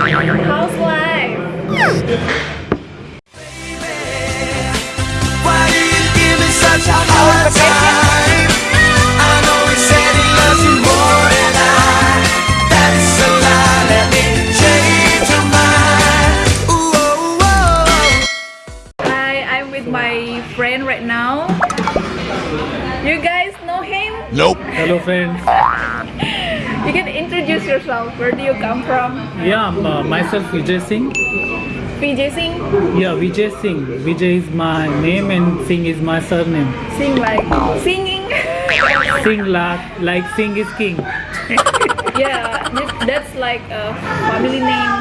How's life? Why do you give me such a hard time? I know he said he loves you more than I. That's a lie. Let me change your mind. Ooh, oh, oh. Hi, I'm with my friend right now. You guys know him? Nope. Hello friends. You can introduce yourself. Where do you come from? Yeah, uh, myself Vijay Singh. Vijay Singh? Yeah, Vijay Singh. Vijay is my name and Singh is my surname. Sing like singing. Singh like, like Singh is king. yeah, that's like a family name.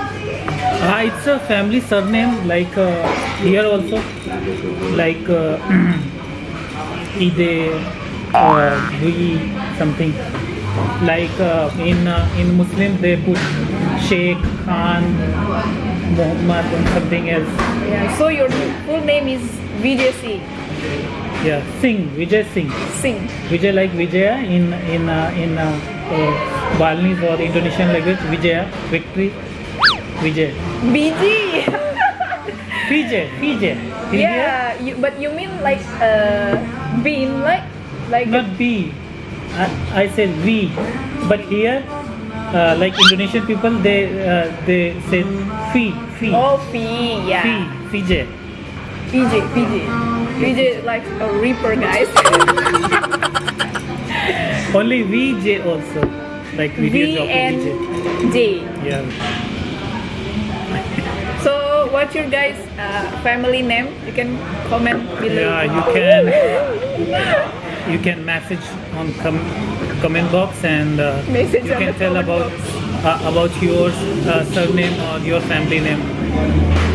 Uh, it's a family surname like uh, here also like uh, Ide or Dui something like uh, in uh, in Muslim they put Sheikh Khan Muhammad and something else Yeah. So your full name is Vijay Singh. yeah Singh Vijay Singh Singh. Vijay like Vijaya in in uh, in uh, uh, Balinese or Indonesian language Vijaya victory Vijay. Vijay Vijay Vijay yeah, you, but you mean like uh, bean like like not B I, I said V but here uh, like Indonesian people they uh, they say Fi Fi oh P yeah. Fi Vijay PJ, PJ. PJ like a reaper, guys. only VJ also like video V and VJ J. yeah So, what's your guys' uh, family name? You can comment below. yeah you can you can message on com- comment box and uh, you can tell about uh, about your uh, surname or your family name.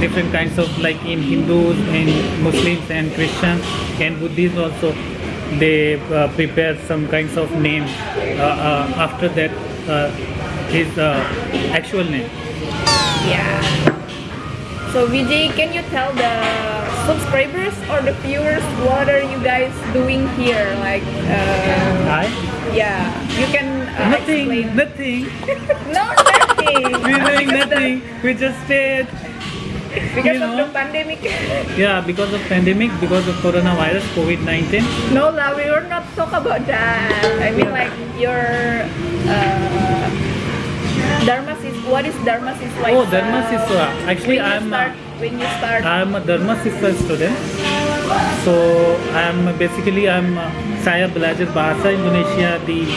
Different kinds of like in hindus in muslims and christians and buddhists also they uh, prepare some kinds of name uh, uh, after that uh, his uh, actual name. Yeah. So, Vijay, can you tell the subscribers or the viewers what are you guys doing here? Like, uh, i yeah, you can uh, nothing explain. nothing No, nothing. we're doing nothing we just stayed Because You of know. the pandemic. yeah because of pandemic because of coronavirus covid-19 No, lah, we will not talk about that. I mean, like your uh, Dharma what is Dharma is like? Oh, Dharma Siswa. Actually, when I'm, uh, start, when you start. I'm a Dharma Siswa student. So I'm basically I'm uh, saya belajar bahasa Indonesia di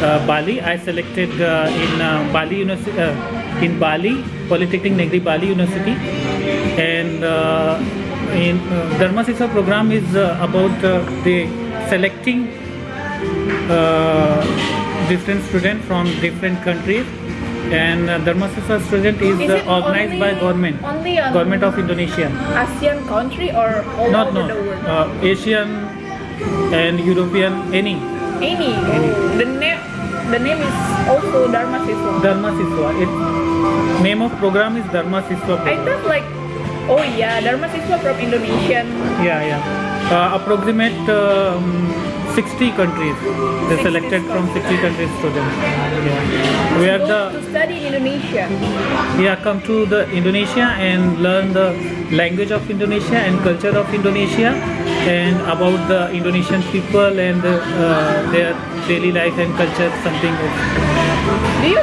uh, Bali. I selected uh, in uh, Bali University uh, in Bali Polytechnic Negeri Bali University, and uh, in uh, Dharma Siswa program is uh, about uh, the selecting uh, different students from different countries. And uh, Dharma Siswa student is, Is uh, organized by government, only on- government of Indonesia. ASEAN country or all Not over no, the world? uh, Asian and European, any Any. The name, the name is also Dharma Siswa. Dharma Siswa. It name of program is Dharma Siswa. I Program. thought like, oh yeah, Dharma Siswa from Indonesian. Yeah, yeah. Uh, approximate um, 60 countries. They selected from 60 countries students. Yeah. We are the to study in Indonesia. yeah come to the Indonesia and learn the language of Indonesia and culture of Indonesia and about the Indonesian people and uh, their daily life and culture something. Do you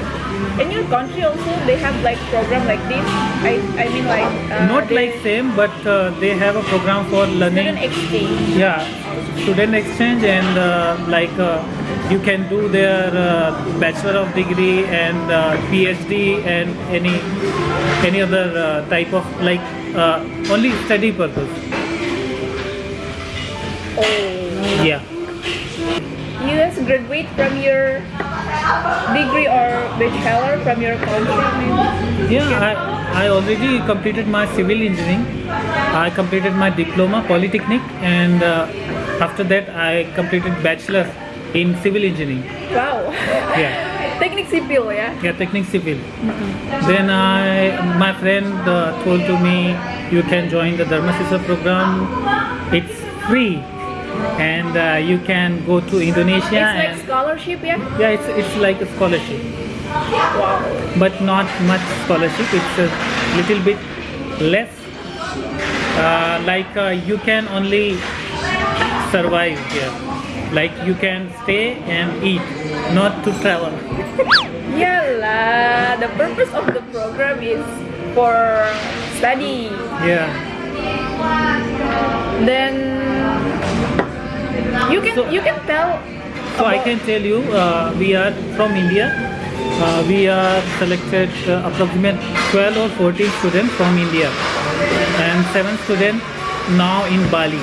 in your country also they have like program like this? I I mean like uh, Not like same, but uh, they have a program for learning. student exchange. Yeah, student exchange and uh, like uh, you can do their uh, bachelor of degree and uh, PhD and any any other uh, type of like uh, only study purpose. Oh, Yeah. you guys graduate from your degree or bachelor from your country? Maybe? Yeah, I, I already completed my civil engineering. I completed my diploma polytechnic and uh, after that I completed bachelor in civil engineering. Wow. Yeah. Teknik sipil yeah? Yeah, technique civil. Then I, my friend uh, told to me, you can join the Dharma Siswa program. It's free, and uh, you can go to Indonesia. It's like scholarship ya. yeah, it's it's like a scholarship. Wow. but not much scholarship. It's a little bit less. Uh, like uh, you can only survive here. Like you can stay and eat, not to travel. Yalah, the purpose of the program is for study. Yeah. Then you can So- you can tell. So I can tell you, uh, we are from India. Uh, we are selected uh, approximate 12 or 14 students from India, and seven students now in Bali.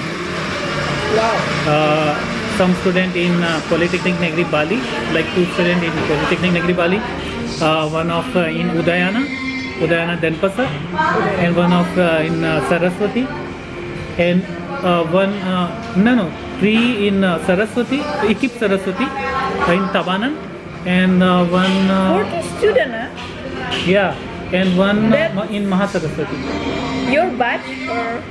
Uh, some student in uh, Polytechnic Negeri Bali, like two students in Polytechnic Negeri Bali, uh, one of uh, in Udayana, Udayana Denpasar, and one of in Saraswati, and one no no three in Saraswati, Ikip Saraswati in Tabanan, and uh, one uh, Forty student, huh? yeah, and one That- uh, in Mahasaraswati. Your batch or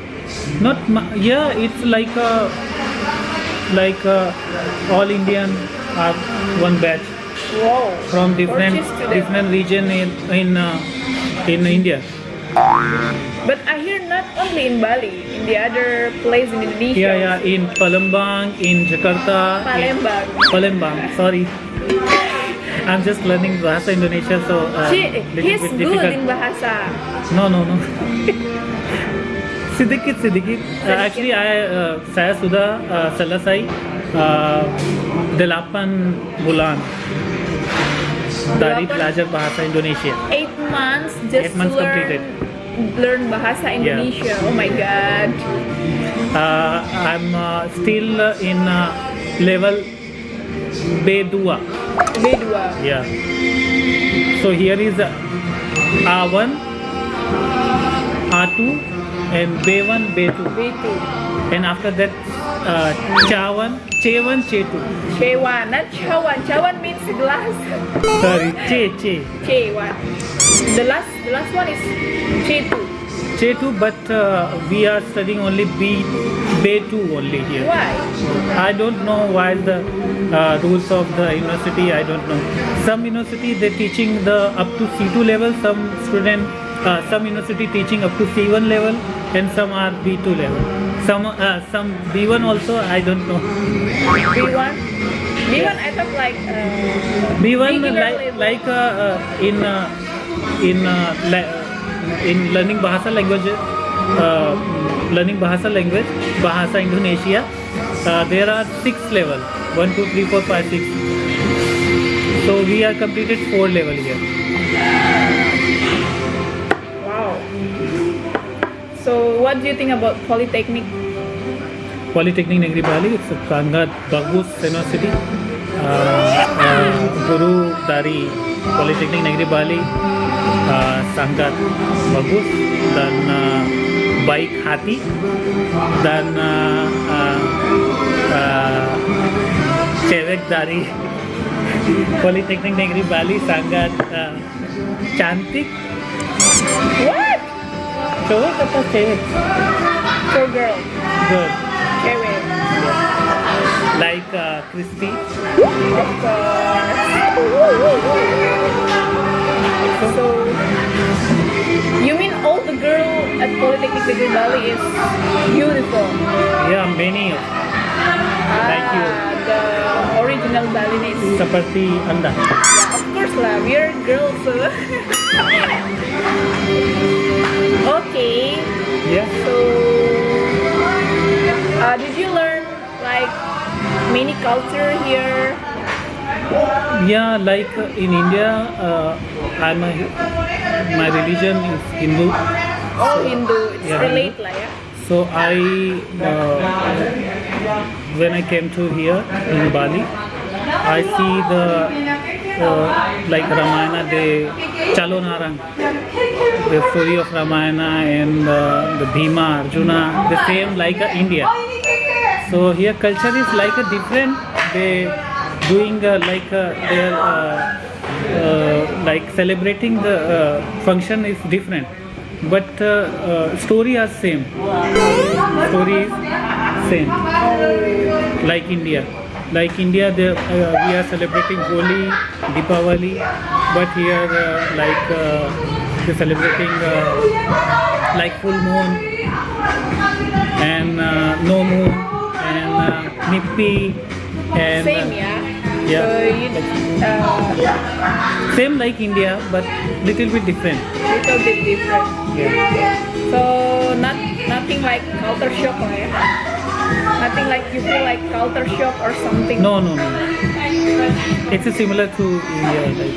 Not ma- yeah, it's like a like a all Indian are one batch wow. from different 40 different region in in uh, in India. But I hear not only in Bali, in the other place in Indonesia. Yeah, yeah, in Palembang, in Jakarta, Palembang. Palembang. Sorry, I'm just learning bahasa Indonesia, so uh, She, he's bit good difficult. in bahasa. No, no, no. sedikit sedikit. Uh, actually, I uh, saya sudah uh, selesai uh, delapan bulan dari belajar bahasa Indonesia. Eight months just Eight months learn completed. learn bahasa Indonesia. Oh my god. Uh, I'm uh, still in uh, level B2. B2. Yeah. So here is uh, A1, A2, and B1, B2. B2. And after that, uh, Chawan, Chewan, Chetu. Chewan, not Chawan. Chawan means glass. Sorry, Che, Che. Chewan. The last the last one is Chetu. Chetu, but uh, we are studying only B, B2 only here. Why? I don't know why the uh, rules of the university. I don't know. Some university they're teaching the up to C2 level. Some student, uh, some university teaching up to C1 level, and some are B2 level. Some uh, some B1 also. I don't know. B1? B1 I thought like uh, B1 beginner like like uh, uh, in uh, in uh, la- in learning Bahasa language, uh, learning Bahasa language, Bahasa Indonesia. Uh, there are six level. One, two, three, four, five, six. So we are completed four level here. Wow. So what do you think about Polytechnic? Polytechnic Negeri Bali, sangat bagus university. Uh, uh, guru dari Polytechnic Negeri Bali uh, sangat bagus dan uh, baik hati dan uh, uh, uh, cewek dari Polytechnic Negeri Bali sangat uh, cantik. What? Cowok apa cewek? Girl. Good. Like uh, Christy. Of course. So you mean all the girl at Polytechnic Negeri Bali is beautiful? Yeah, many of Thank you. Ah, the original Balinese. seperti Anda. Yeah, of course lah, we're girls. So. okay, Yeah. so uh, did you learn like many culture here? Yeah, like uh, in India, uh, I'm a, my religion is Hindu. Oh, Hindu, it's Yeah, relate lah ya. So I, uh, when I came to here in Bali, I see the uh, like Ramayana, the Calon Arang, the story of Ramayana and uh, the Bhima, Arjuna, the same like uh, India. So here culture is like a different. They doing uh, like uh, their uh, uh, like celebrating the uh, function is different, but uh, story are same. Story is same, like India. like India, they, we are celebrating Holi, Deepavali, but here, like they're celebrating like full moon and no moon and uh, Nyepi and Same, yeah. yeah. So you, uh, same like India, but little bit different. little bit different. Yeah. So not nothing like culture shock ya. Nothing like you feel like culture shock or something. No, no, no. It's similar to India. Like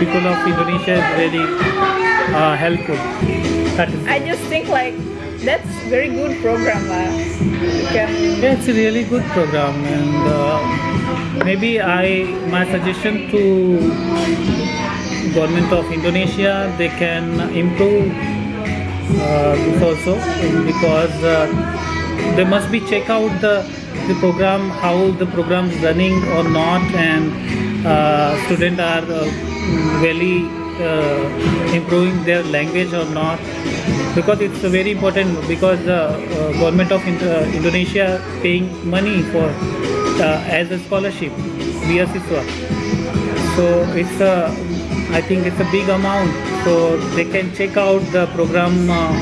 people of Indonesia is very uh, helpful. I just think like that's very good program lah. Yeah, it's a really good program, and uh, maybe I my suggestion to government of Indonesia they can improve uh, this also because uh, they must be check out the the program how the program is running or not and uh, students are uh, really uh, improving their language or not because it's very important because the uh, government of uh, Indonesia paying money for uh, as a scholarship beasiswa so it's a i think it's a big amount so they can check out the program uh,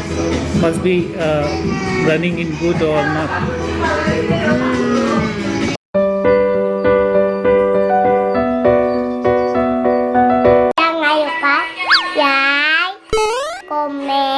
must be uh, running in good or not Amen.